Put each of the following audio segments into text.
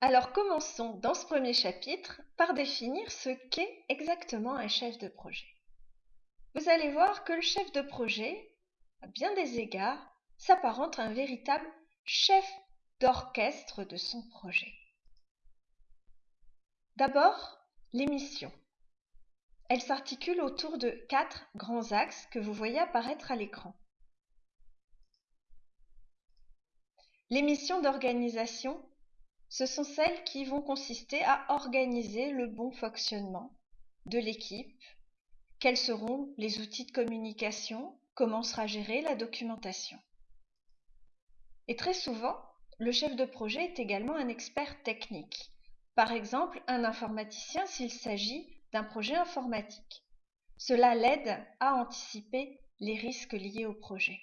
Alors commençons dans ce premier chapitre par définir ce qu'est exactement un chef de projet. Vous allez voir que le chef de projet, à bien des égards, s'apparente à un véritable chef d'orchestre de son projet. D'abord, les missions. Elles s'articulent autour de quatre grands axes que vous voyez apparaître à l'écran. Les missions d'organisation, ce sont celles qui vont consister à organiser le bon fonctionnement de l'équipe, quels seront les outils de communication, comment sera gérée la documentation? Et très souvent, le chef de projet est également un expert technique, par exemple un informaticien s'il s'agit d'un projet informatique. Cela l'aide à anticiper les risques liés au projet.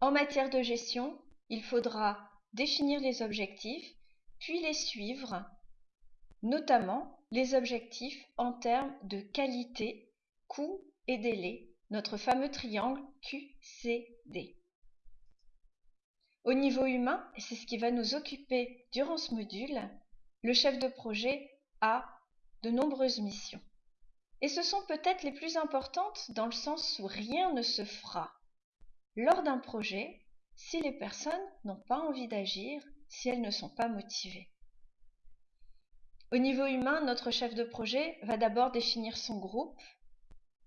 En matière de gestion, il faudra définir les objectifs, puis les suivre, notamment les objectifs en termes de qualité, coût et délai, notre fameux triangle QCD. Au niveau humain, et c'est ce qui va nous occuper durant ce module, le chef de projet a de nombreuses missions. Et ce sont peut-être les plus importantes dans le sens où rien ne se fera lors d'un projet si les personnes n'ont pas envie d'agir, si elles ne sont pas motivées. Au niveau humain, notre chef de projet va d'abord définir son groupe,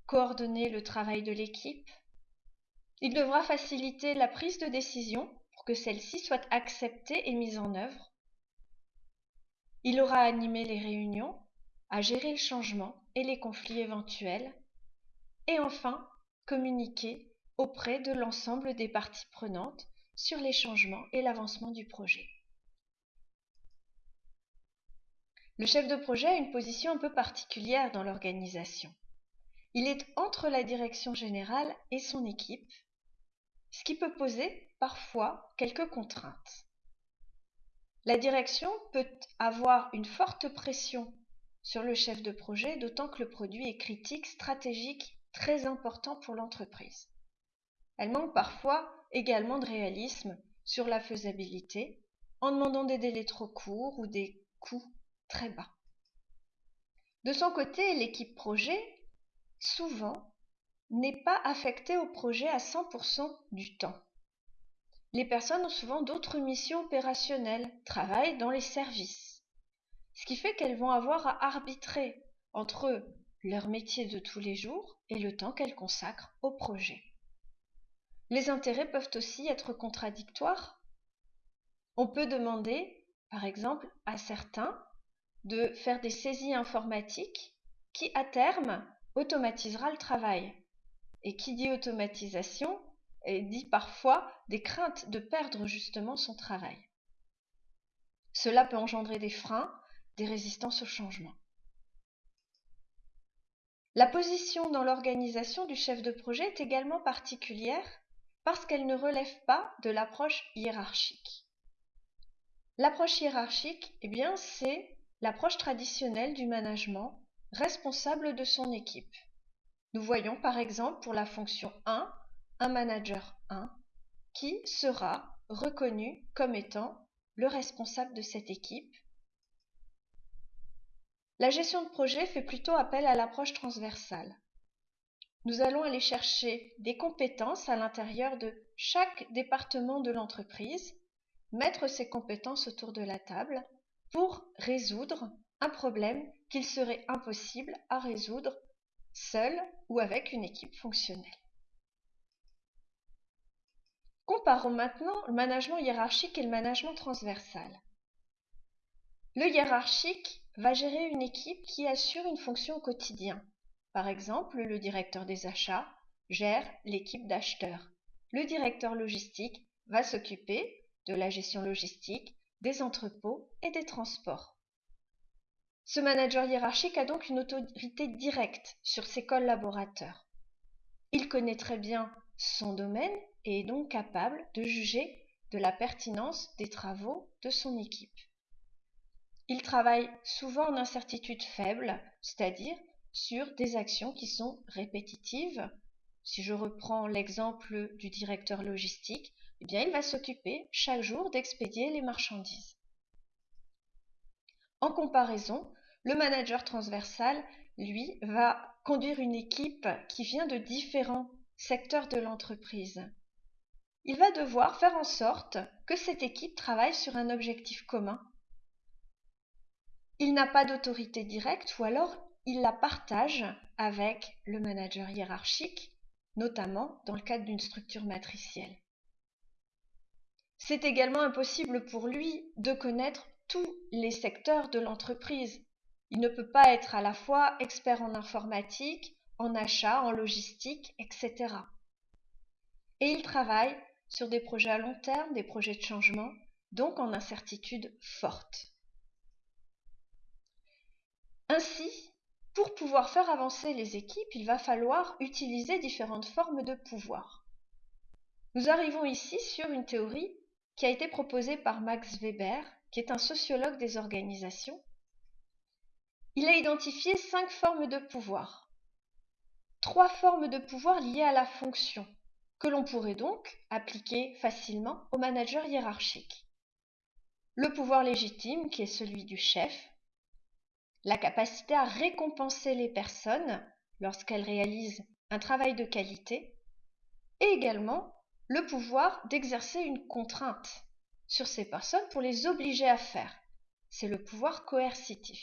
coordonner le travail de l'équipe. Il devra faciliter la prise de décision pour que celle-ci soit acceptée et mise en œuvre. Il aura animé les réunions, à gérer le changement et les conflits éventuels. Et enfin, communiquer auprès de l'ensemble des parties prenantes sur les changements et l'avancement du projet. Le chef de projet a une position un peu particulière dans l'organisation. Il est entre la direction générale et son équipe, ce qui peut poser parfois quelques contraintes. La direction peut avoir une forte pression sur le chef de projet, d'autant que le produit est critique, stratégique, très important pour l'entreprise. Elle manque parfois également de réalisme sur la faisabilité, en demandant des délais trop courts ou des coûts très bas. De son côté, l'équipe projet, souvent, n'est pas affectée au projet à 100% du temps. Les personnes ont souvent d'autres missions opérationnelles, travaillent dans les services, ce qui fait qu'elles vont avoir à arbitrer entre leur métier de tous les jours et le temps qu'elles consacrent au projet. Les intérêts peuvent aussi être contradictoires. On peut demander, par exemple, à certains de faire des saisies informatiques qui, à terme, automatisera le travail. Et qui dit automatisation dit parfois des craintes de perdre justement son travail. Cela peut engendrer des freins, des résistances au changement. La position dans l'organisation du chef de projet est également particulière parce qu'elle ne relève pas de l'approche hiérarchique. L'approche hiérarchique, eh bien, c'est l'approche traditionnelle du management responsable de son équipe. Nous voyons par exemple pour la fonction 1 un manager 1 qui sera reconnu comme étant le responsable de cette équipe. La gestion de projet fait plutôt appel à l'approche transversale. Nous allons aller chercher des compétences à l'intérieur de chaque département de l'entreprise, mettre ces compétences autour de la table pour résoudre un problème qu'il serait impossible à résoudre seul ou avec une équipe fonctionnelle. Comparons maintenant le management hiérarchique et le management transversal. Le hiérarchique va gérer une équipe qui assure une fonction au quotidien, par exemple, le directeur des achats gère l'équipe d'acheteurs. Le directeur logistique va s'occuper de la gestion logistique, des entrepôts et des transports. Ce manager hiérarchique a donc une autorité directe sur ses collaborateurs. Il connaît très bien son domaine et est donc capable de juger de la pertinence des travaux de son équipe. Il travaille souvent en incertitude faible, c'est-à-dire sur des actions qui sont répétitives. Si je reprends l'exemple du directeur logistique, eh bien, il va s'occuper chaque jour d'expédier les marchandises. En comparaison, le manager transversal, lui, va conduire une équipe qui vient de différents secteurs de l'entreprise. Il va devoir faire en sorte que cette équipe travaille sur un objectif commun. Il n'a pas d'autorité directe ou alors il la partage avec le manager hiérarchique, notamment dans le cadre d'une structure matricielle. C'est également impossible pour lui de connaître tous les secteurs de l'entreprise. Il ne peut pas être à la fois expert en informatique, en achat, en logistique, etc. Et il travaille sur des projets à long terme, des projets de changement, donc en incertitude forte. Ainsi, pour pouvoir faire avancer les équipes, il va falloir utiliser différentes formes de pouvoir. Nous arrivons ici sur une théorie qui a été proposée par Max Weber, qui est un sociologue des organisations. Il a identifié cinq formes de pouvoir. Trois formes de pouvoir liées à la fonction, que l'on pourrait donc appliquer facilement au manager hiérarchique. Le pouvoir légitime, qui est celui du chef, la capacité à récompenser les personnes lorsqu'elles réalisent un travail de qualité, et également le pouvoir d'exercer une contrainte sur ces personnes pour les obliger à faire. C'est le pouvoir coercitif.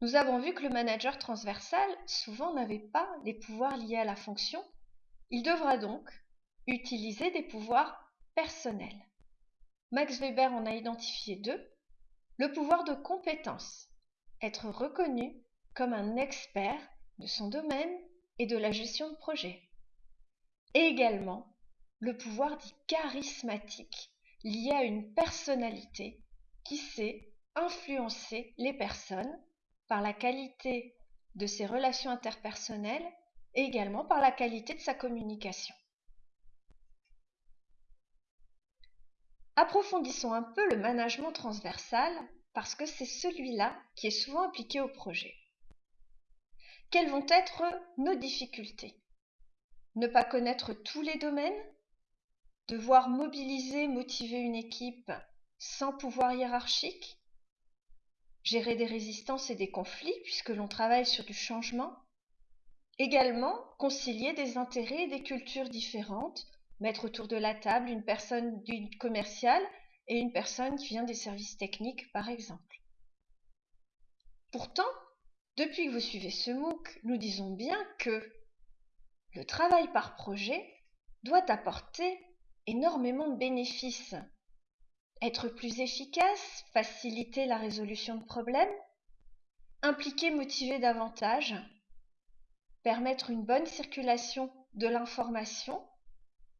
Nous avons vu que le manager transversal souvent n'avait pas les pouvoirs liés à la fonction. Il devra donc utiliser des pouvoirs personnels. Max Weber en a identifié deux. Le pouvoir de compétence, être reconnu comme un expert de son domaine et de la gestion de projet. Et également le pouvoir dit charismatique, lié à une personnalité qui sait influencer les personnes par la qualité de ses relations interpersonnelles et également par la qualité de sa communication. Approfondissons un peu le management transversal parce que c'est celui-là qui est souvent appliqué au projet. Quelles vont être nos difficultés? Ne pas connaître tous les domaines? Devoir mobiliser, motiver une équipe sans pouvoir hiérarchique? Gérer des résistances et des conflits puisque l'on travaille sur du changement? Également, concilier des intérêts et des cultures différentes, mettre autour de la table une personne du commercial et une personne qui vient des services techniques, par exemple. Pourtant, depuis que vous suivez ce MOOC, nous disons bien que le travail par projet doit apporter énormément de bénéfices. Être plus efficace, faciliter la résolution de problèmes, impliquer, motiver davantage, permettre une bonne circulation de l'information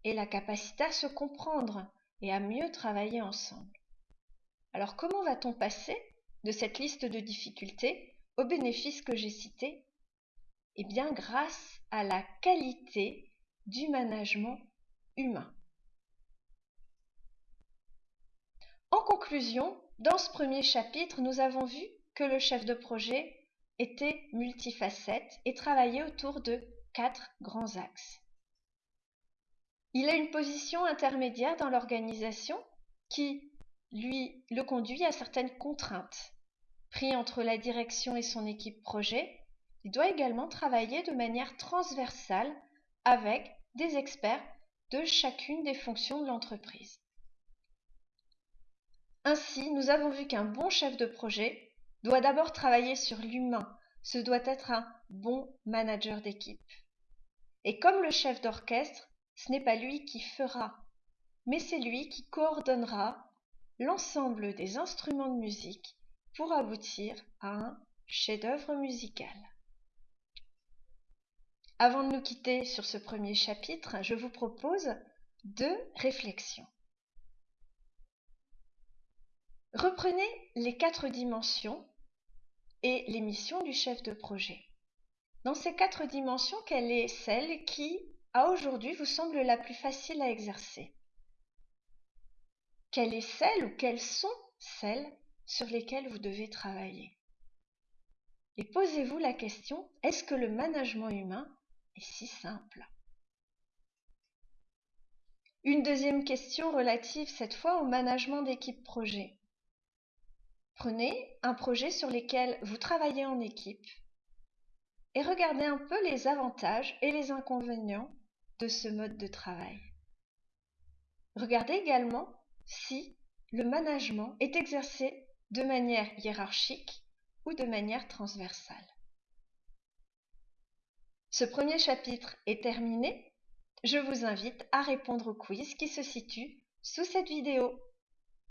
et la capacité à se comprendre et à mieux travailler ensemble. Alors comment va-t-on passer de cette liste de difficultés aux bénéfices que j'ai cités? Eh bien grâce à la qualité du management humain. En conclusion, dans ce premier chapitre, nous avons vu que le chef de projet était multifacette et travaillait autour de quatre grands axes. Il a une position intermédiaire dans l'organisation qui lui le conduit à certaines contraintes. Pris entre la direction et son équipe projet, il doit également travailler de manière transversale avec des experts de chacune des fonctions de l'entreprise. Ainsi, nous avons vu qu'un bon chef de projet doit d'abord travailler sur l'humain, ce doit être un bon manager d'équipe. Et comme le chef d'orchestre, ce n'est pas lui qui fera, mais c'est lui qui coordonnera l'ensemble des instruments de musique pour aboutir à un chef-d'œuvre musical. Avant de nous quitter sur ce premier chapitre, je vous propose deux réflexions. Reprenez les quatre dimensions et les missions du chef de projet. Dans ces quatre dimensions, quelle est celle qui à aujourd'hui vous semble la plus facile à exercer. Quelle est celle ou quelles sont celles sur lesquelles vous devez travailler? Et posez-vous la question, est-ce que le management humain est si simple? Une deuxième question relative cette fois au management d'équipe projet. Prenez un projet sur lequel vous travaillez en équipe et regardez un peu les avantages et les inconvénients ce mode de travail. Regardez également si le management est exercé de manière hiérarchique ou de manière transversale. Ce premier chapitre est terminé. Je vous invite à répondre au quiz qui se situe sous cette vidéo.